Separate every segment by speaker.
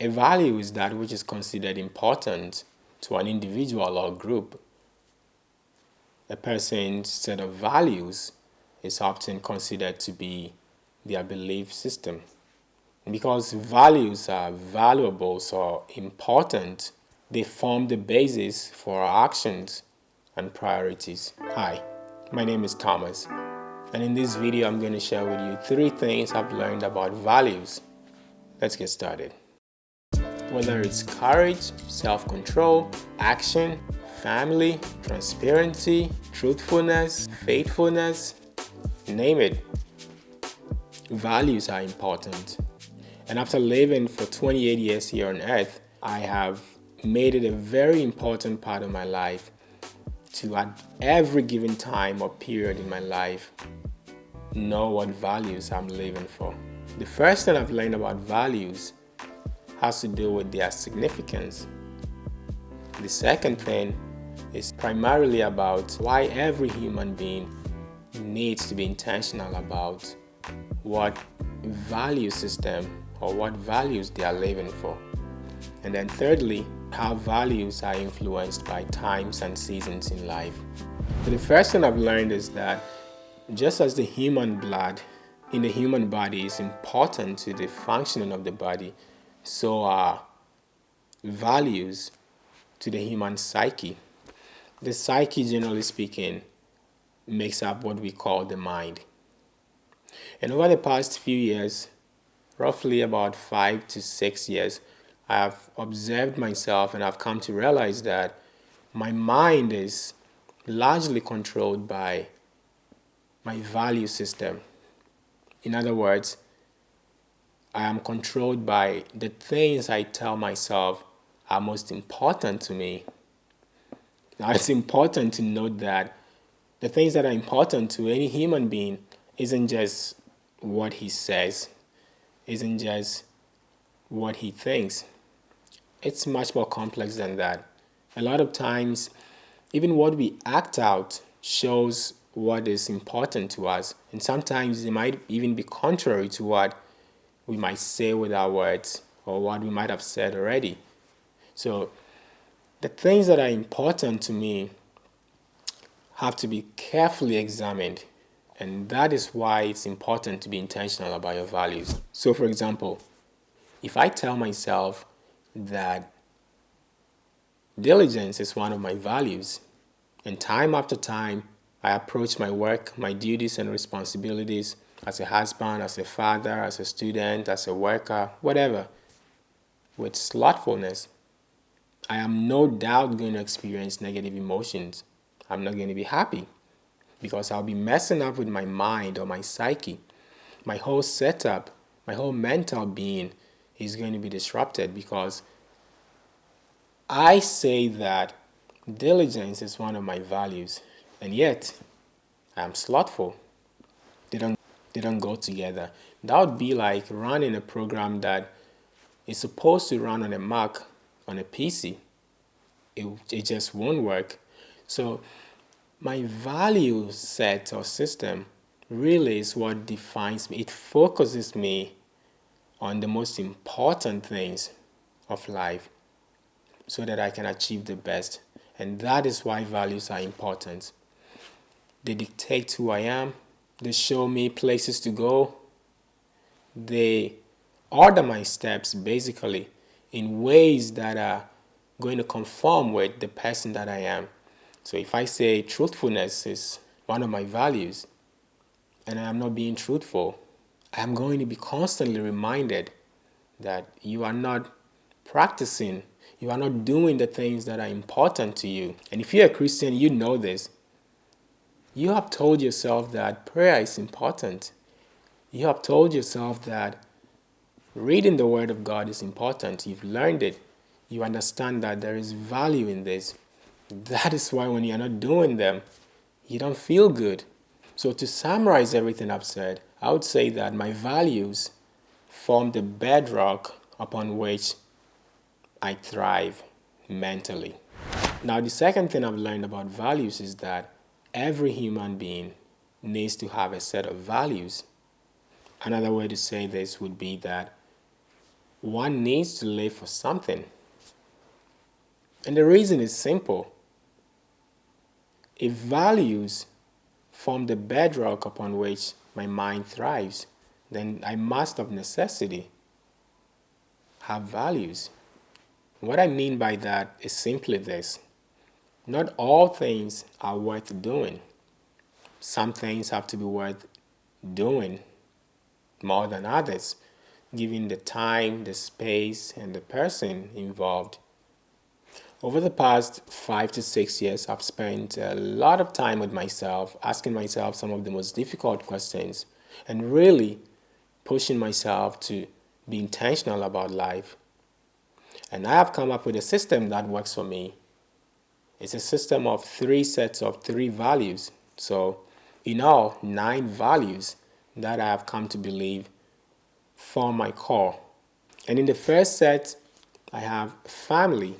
Speaker 1: A value is that which is considered important to an individual or group. A person's set of values is often considered to be their belief system. Because values are valuable or important, they form the basis for our actions and priorities. Hi, my name is Thomas, and in this video I'm going to share with you three things I've learned about values. Let's get started. Whether it's courage, self-control, action, family, transparency, truthfulness, faithfulness, name it. Values are important. And after living for 28 years here on earth, I have made it a very important part of my life to at every given time or period in my life know what values I'm living for. The first thing I've learned about values has to do with their significance. The second thing is primarily about why every human being needs to be intentional about what value system or what values they are living for. And then thirdly, how values are influenced by times and seasons in life. So the first thing I've learned is that just as the human blood in the human body is important to the functioning of the body, so are values to the human psyche. The psyche, generally speaking, makes up what we call the mind. And over the past few years, roughly about five to six years, I have observed myself and I've come to realize that my mind is largely controlled by my value system. In other words, I am controlled by the things I tell myself are most important to me. Now, it's important to note that the things that are important to any human being isn't just what he says, isn't just what he thinks. It's much more complex than that. A lot of times, even what we act out shows what is important to us. And sometimes it might even be contrary to what we might say with our words or what we might have said already. So the things that are important to me have to be carefully examined and that is why it's important to be intentional about your values. So for example, if I tell myself that diligence is one of my values and time after time I approach my work, my duties and responsibilities as a husband, as a father, as a student, as a worker, whatever, with slothfulness, I am no doubt going to experience negative emotions. I'm not going to be happy because I'll be messing up with my mind or my psyche. My whole setup, my whole mental being is going to be disrupted because I say that diligence is one of my values and yet I'm slothful. They don't don't go together. That would be like running a program that is supposed to run on a Mac on a PC. It, it just won't work. So my value set or system really is what defines me. It focuses me on the most important things of life so that I can achieve the best. And that is why values are important. They dictate who I am, they show me places to go. They order my steps basically in ways that are going to conform with the person that I am. So if I say truthfulness is one of my values and I'm not being truthful, I'm going to be constantly reminded that you are not practicing, you are not doing the things that are important to you. And if you're a Christian, you know this. You have told yourself that prayer is important. You have told yourself that reading the Word of God is important. You've learned it. You understand that there is value in this. That is why when you're not doing them, you don't feel good. So to summarize everything I've said, I would say that my values form the bedrock upon which I thrive mentally. Now the second thing I've learned about values is that every human being needs to have a set of values. Another way to say this would be that one needs to live for something. And the reason is simple. If values form the bedrock upon which my mind thrives, then I must of necessity have values. What I mean by that is simply this. Not all things are worth doing. Some things have to be worth doing more than others, given the time, the space, and the person involved. Over the past five to six years, I've spent a lot of time with myself, asking myself some of the most difficult questions, and really pushing myself to be intentional about life. And I have come up with a system that works for me. It's a system of three sets of three values. So in all, nine values that I have come to believe form my core. And in the first set, I have family,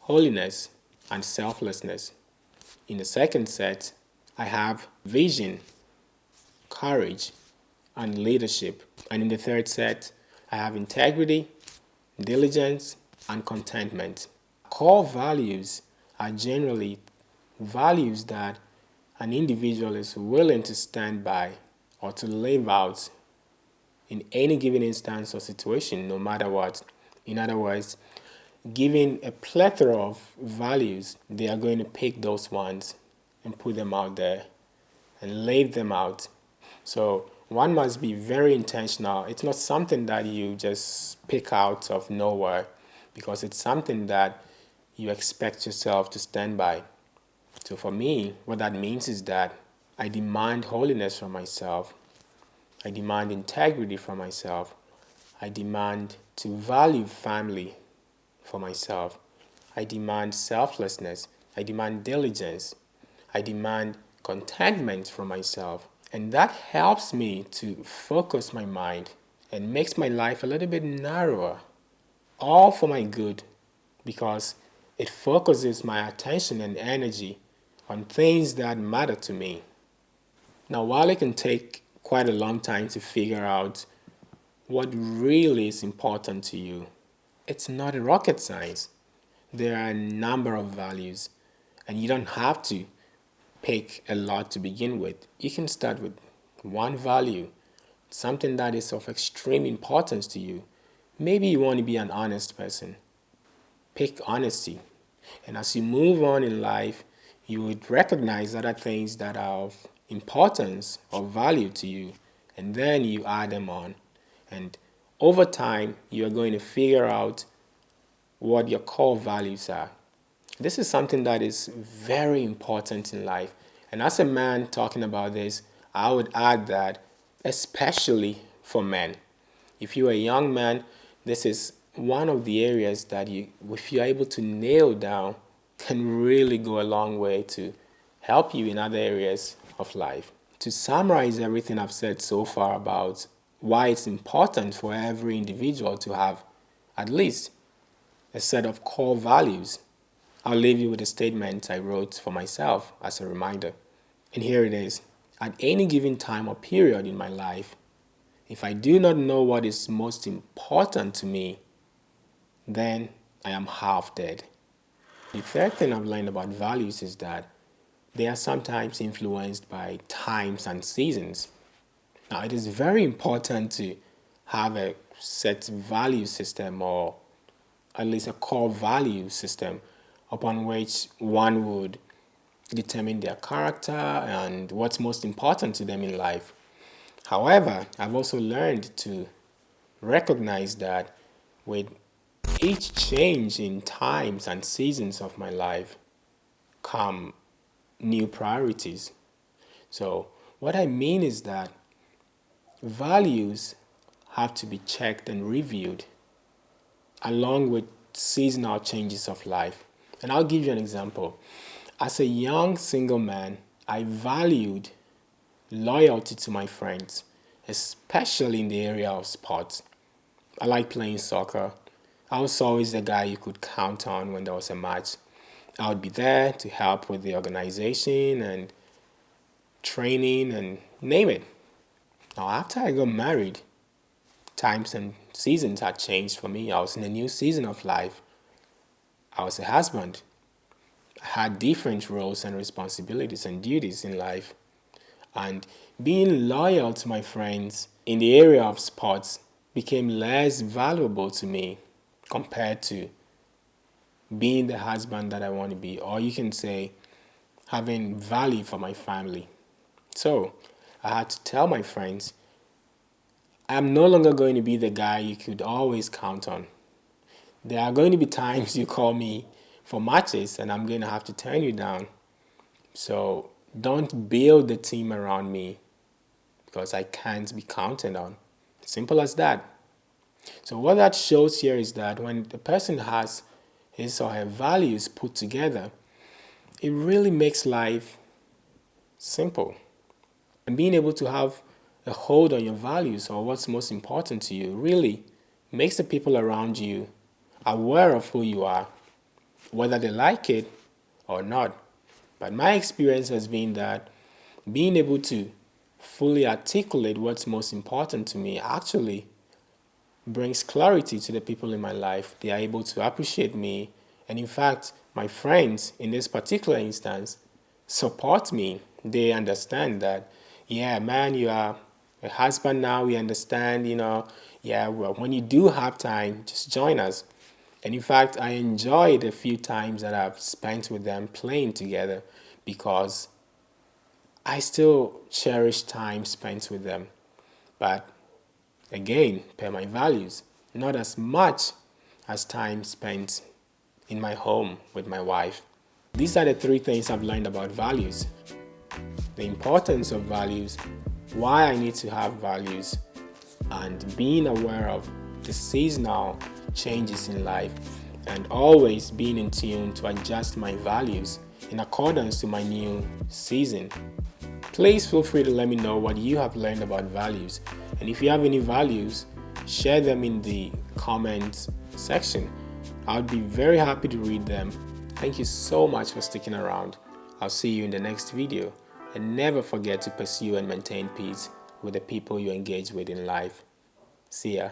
Speaker 1: holiness, and selflessness. In the second set, I have vision, courage, and leadership. And in the third set, I have integrity, diligence, and contentment. Core values are generally values that an individual is willing to stand by or to live out in any given instance or situation, no matter what. In other words, given a plethora of values, they are going to pick those ones and put them out there and lay them out. So one must be very intentional. It's not something that you just pick out of nowhere because it's something that you expect yourself to stand by. So for me, what that means is that I demand holiness from myself. I demand integrity from myself. I demand to value family for myself. I demand selflessness. I demand diligence. I demand contentment from myself. And that helps me to focus my mind and makes my life a little bit narrower all for my good because it focuses my attention and energy on things that matter to me. Now, while it can take quite a long time to figure out what really is important to you, it's not a rocket science. There are a number of values, and you don't have to pick a lot to begin with. You can start with one value, something that is of extreme importance to you, Maybe you want to be an honest person. Pick honesty. And as you move on in life, you would recognize other things that are of importance or value to you. And then you add them on. And over time, you are going to figure out what your core values are. This is something that is very important in life. And as a man talking about this, I would add that especially for men. If you're a young man, this is one of the areas that you, if you're able to nail down, can really go a long way to help you in other areas of life. To summarize everything I've said so far about why it's important for every individual to have at least a set of core values, I'll leave you with a statement I wrote for myself as a reminder. And here it is. At any given time or period in my life, if I do not know what is most important to me, then I am half dead. The third thing I've learned about values is that they are sometimes influenced by times and seasons. Now, it is very important to have a set value system or at least a core value system upon which one would determine their character and what's most important to them in life. However, I've also learned to recognize that with each change in times and seasons of my life come new priorities. So what I mean is that values have to be checked and reviewed along with seasonal changes of life. And I'll give you an example. As a young single man, I valued loyalty to my friends, especially in the area of sports. I like playing soccer. I was always the guy you could count on when there was a match. I would be there to help with the organization and training and name it. Now, after I got married, times and seasons had changed for me. I was in a new season of life. I was a husband. I had different roles and responsibilities and duties in life. And being loyal to my friends in the area of sports became less valuable to me compared to being the husband that I want to be, or you can say having value for my family. So I had to tell my friends, I'm no longer going to be the guy you could always count on. There are going to be times you call me for matches and I'm going to have to turn you down. So don't build the team around me because I can't be counted on. Simple as that. So what that shows here is that when the person has his or her values put together, it really makes life simple. And being able to have a hold on your values or what's most important to you really makes the people around you aware of who you are, whether they like it or not. But my experience has been that being able to fully articulate what's most important to me actually brings clarity to the people in my life. They are able to appreciate me. And in fact, my friends in this particular instance support me. They understand that, yeah, man, you are a husband now. We understand, you know, yeah, well, when you do have time, just join us. And in fact, I enjoyed the few times that I've spent with them playing together because I still cherish time spent with them. But again, per my values, not as much as time spent in my home with my wife. These are the three things I've learned about values. The importance of values, why I need to have values, and being aware of the seasonal changes in life and always being in tune to adjust my values in accordance to my new season. Please feel free to let me know what you have learned about values and if you have any values, share them in the comments section. I would be very happy to read them. Thank you so much for sticking around. I'll see you in the next video and never forget to pursue and maintain peace with the people you engage with in life. See ya.